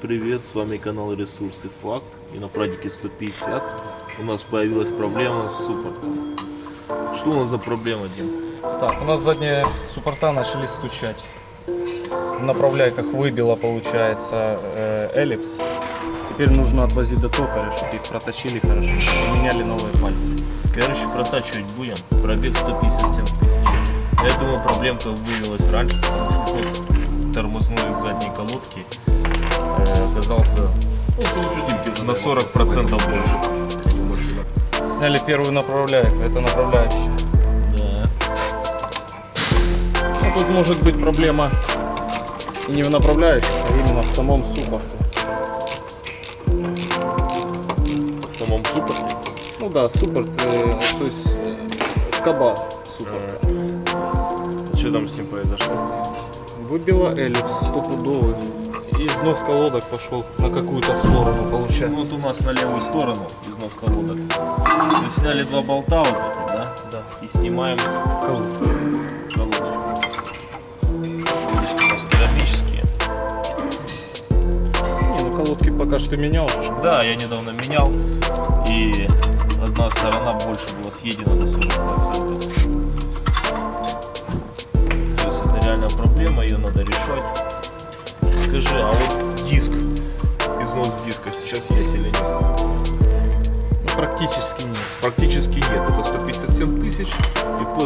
привет, с вами канал Ресурсы Факт и на прадике 150 у нас появилась проблема с суппортом. Что у нас за проблема, Дим? Так, у нас задние суппорта начали стучать. В направляйках выбило, получается, э, эллипс. Теперь нужно отвозить до токаря, чтобы их проточили хорошо, поменяли новые пальцы. Короче, протачивать будем. Пробег 157 тысяч. Я думаю, проблемка выявилась раньше, тормозной задней колодки оказался ну, на 40% больше. Сняли первую направляйку, это направляющая. Да. Ну, тут может быть проблема не в направляющих, а именно в самом суппорте. В самом суппорте. Ну да, суппорт, э, то есть э, скоба суппорта. Что там с ним произошло? Выбила эллипс стопудовый. И износ колодок пошел на какую-то сторону, получается. Вот у нас на левую сторону износ колодок. Мы сняли два болта вот эти, да? Да. И снимаем Колодку. колодочку. Колодочки у нас керамические. Не, ну колодки пока что менял. Да, я недавно менял. И одна сторона больше была съедена до 40%.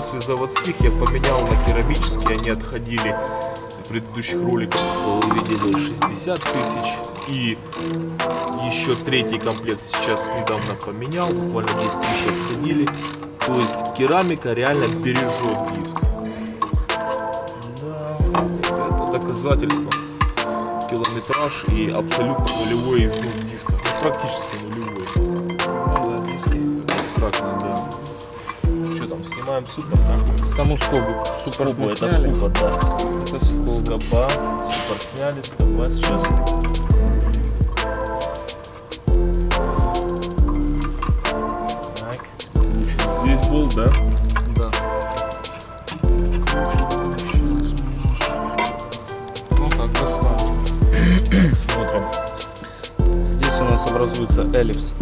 После заводских я поменял на керамические, они отходили в предыдущих роликах, вы видели 60 тысяч. И еще третий комплект сейчас недавно поменял, буквально 10 тысяч отходили. То есть керамика реально бережет диск. Это доказательство. Километраж и абсолютно нулевой износ диска. Ну, практически нулевой. Ну да, да. Снимаем супер, да? Саму скобу. Суппорт Скобу, это сняли. скоба, да. Это скоба. Скоба, супер сняли, скоба сейчас. Так, здесь был, да? Да. Ну так, достали. Смотрим. Здесь у нас образуется эллипс.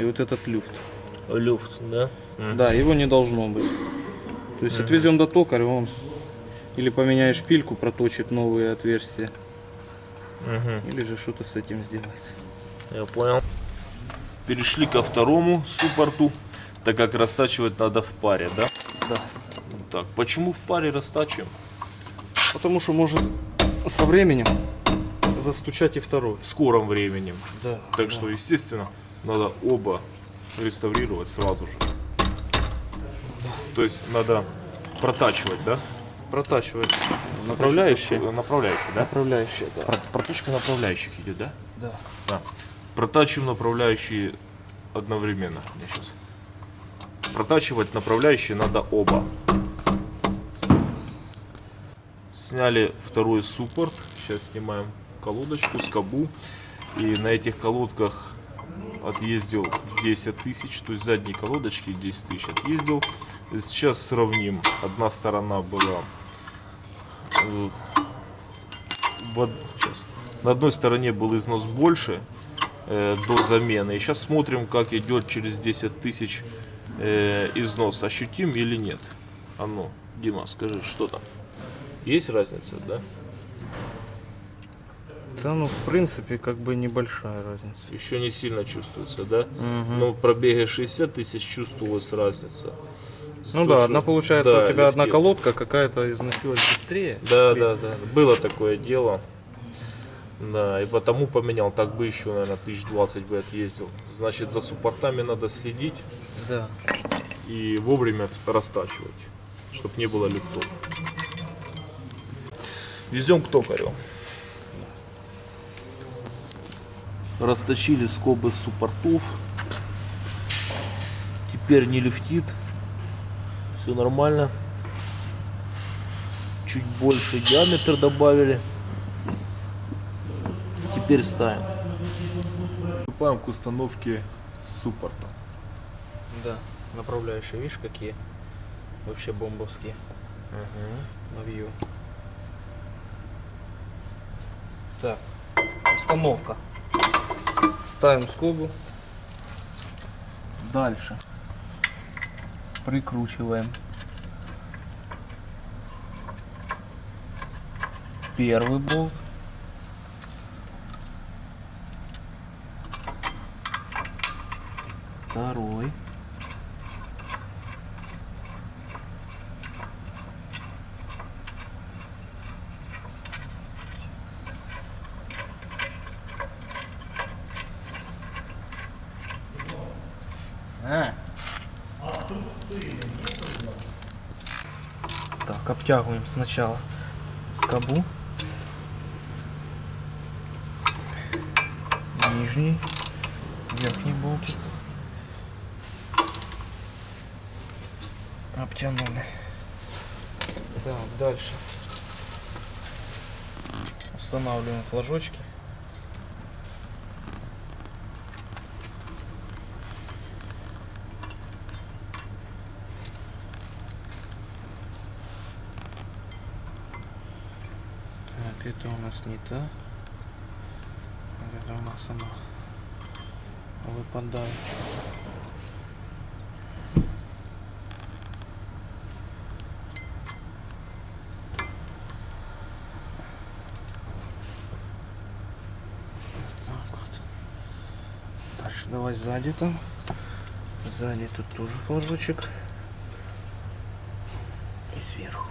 И вот этот люфт. Люфт, да? Да, его не должно быть. То есть отвезем до токаря, он или поменяешь шпильку, проточит новые отверстия, Мгм. или же что-то с этим сделает. Я понял. Перешли ко второму суппорту, так как растачивать надо в паре, да? Да. Так, почему в паре растачиваем? Потому что может со временем застучать и второй. В скором времени. Да. Так что, естественно, надо оба реставрировать сразу же. То есть надо протачивать, да? Протачивает направляющие. Направляющие, да? Направляющие, да. Про- Проточка направляющих идет, да? Да. Да. Протачиваем направляющие одновременно. Я сейчас. Протачивать направляющие надо оба. Сняли второй суппорт. Сейчас снимаем колодочку, скобу. И на этих колодках отъездил 10 тысяч. То есть задние колодочки 10 тысяч отъездил. Сейчас сравним. Одна сторона была в од- сейчас. На одной стороне был износ больше э, до замены. И сейчас смотрим, как идет через 10 тысяч э, износ. Ощутим или нет? А ну, Дима, скажи, что там? Есть разница, да? Да, ну, в принципе, как бы небольшая разница. Еще не сильно чувствуется, да? Мгм. Но в пробеге 60 тысяч чувствовалась разница. Ну да, что- одна получается да, у тебя одна легкий. колодка какая-то износилась быстрее. Да, да, да. Было такое дело. Да, и потому поменял. Так бы еще, наверное, тысяч двадцать бы отъездил. Значит, за суппортами надо следить Да. и вовремя растачивать, чтобы не было люфтов. Везем к токарю. Расточили скобы суппортов. Теперь не люфтит. Все нормально. Чуть больше диаметр добавили. Теперь ставим. Приступаем к установке суппорта. Да. Направляющие, видишь, какие? Вообще бомбовские. навью. Так, установка. Ставим скобу. Дальше. Прикручиваем. Первый болт. Второй. А. Так, обтягиваем сначала скобу. Нижний, верхний болтик. Обтянули. Так, дальше. Устанавливаем флажочки. Так, это у нас не. А Это у нас она выпадает. Дальше давай сзади там. Сзади тут тоже флажочек. И сверху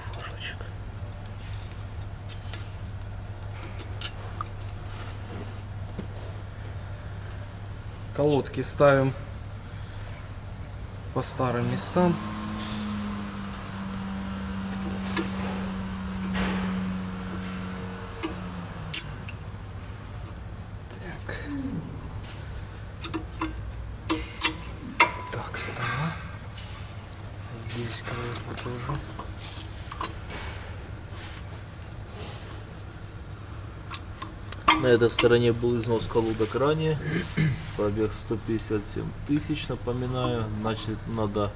Колодки ставим по старым местам. Так. Так, стала. Здесь колодку тоже. На этой стороне был износ колодок ранее. Пробег 157 тысяч, напоминаю. Значит, надо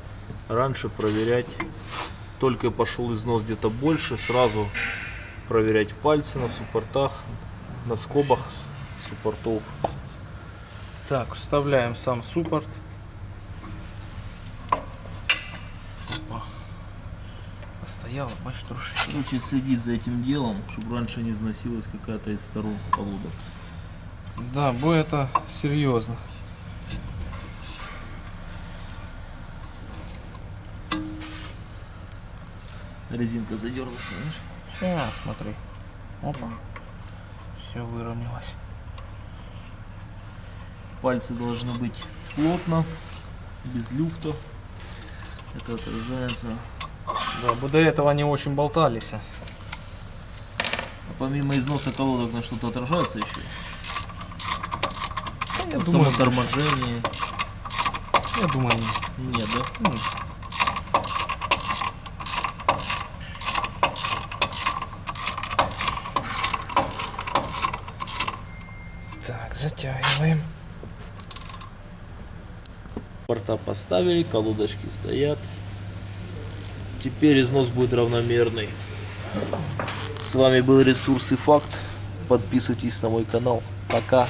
раньше проверять. Только пошел износ где-то больше, сразу проверять пальцы на суппортах, на скобах суппортов. Так, вставляем сам суппорт. Опа. Постояла, бачишь, трошечки. Короче, следить за этим делом, чтобы раньше не износилась какая-то из сторон колодок. Да, бой это серьезно. Резинка задернулась, знаешь? Сейчас, смотри. Опа. Все выровнялось. Пальцы должны быть плотно, без люфтов. Это отражается. Да, бы до этого они очень болтались. А помимо износа колодок на что-то отражается еще? Я думаю, самом торможении. Я думаю, нет. Нет, да? Ну, Так, затягиваем. Порта поставили, колодочки стоят. Теперь износ будет равномерный. С вами был Ресурс и Факт. Подписывайтесь на мой канал. Пока.